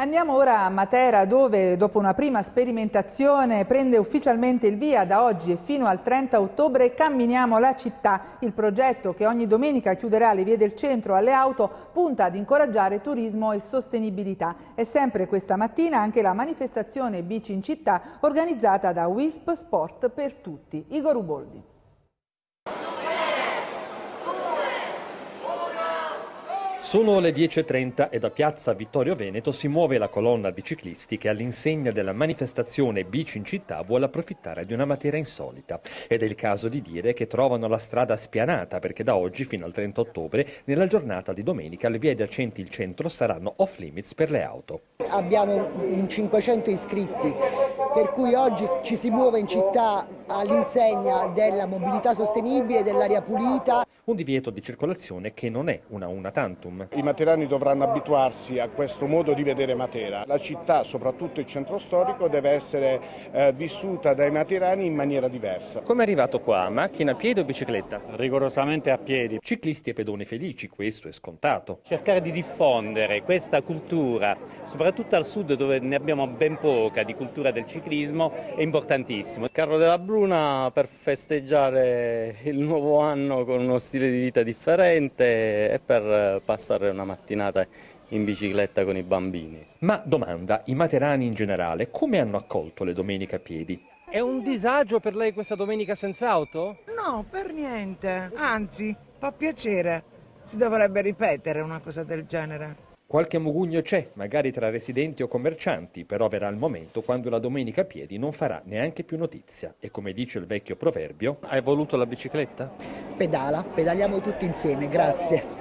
Andiamo ora a Matera dove dopo una prima sperimentazione prende ufficialmente il via da oggi e fino al 30 ottobre Camminiamo la città. Il progetto che ogni domenica chiuderà le vie del centro alle auto punta ad incoraggiare turismo e sostenibilità. E sempre questa mattina anche la manifestazione Bici in città organizzata da WISP Sport per tutti. Igor Uboldi. Sono le 10.30 e da piazza Vittorio Veneto si muove la colonna di ciclisti che all'insegna della manifestazione Bici in città vuole approfittare di una materia insolita. Ed è il caso di dire che trovano la strada spianata perché da oggi fino al 30 ottobre, nella giornata di domenica, le vie adiacenti il centro saranno off limits per le auto. Abbiamo 500 iscritti per cui oggi ci si muove in città all'insegna della mobilità sostenibile, dell'aria pulita. Un divieto di circolazione che non è una una tantum. I materani dovranno abituarsi a questo modo di vedere Matera. La città, soprattutto il centro storico, deve essere eh, vissuta dai materani in maniera diversa. Come è arrivato qua? Macchina a piedi o bicicletta? Rigorosamente a piedi. Ciclisti e pedoni felici, questo è scontato. Cercare di diffondere questa cultura, soprattutto al sud dove ne abbiamo ben poca di cultura del ciclismo, è importantissimo. Il carro della Bruna per festeggiare il nuovo anno con uno stile di vita differente e per passare una mattinata in bicicletta con i bambini. Ma domanda, i materani in generale come hanno accolto le domeniche a piedi? È un disagio per lei questa domenica senza auto? No, per niente, anzi, fa piacere. Si dovrebbe ripetere una cosa del genere. Qualche mugugno c'è, magari tra residenti o commercianti, però verrà il momento quando la domenica a piedi non farà neanche più notizia. E come dice il vecchio proverbio, hai voluto la bicicletta? Pedala, pedaliamo tutti insieme, grazie.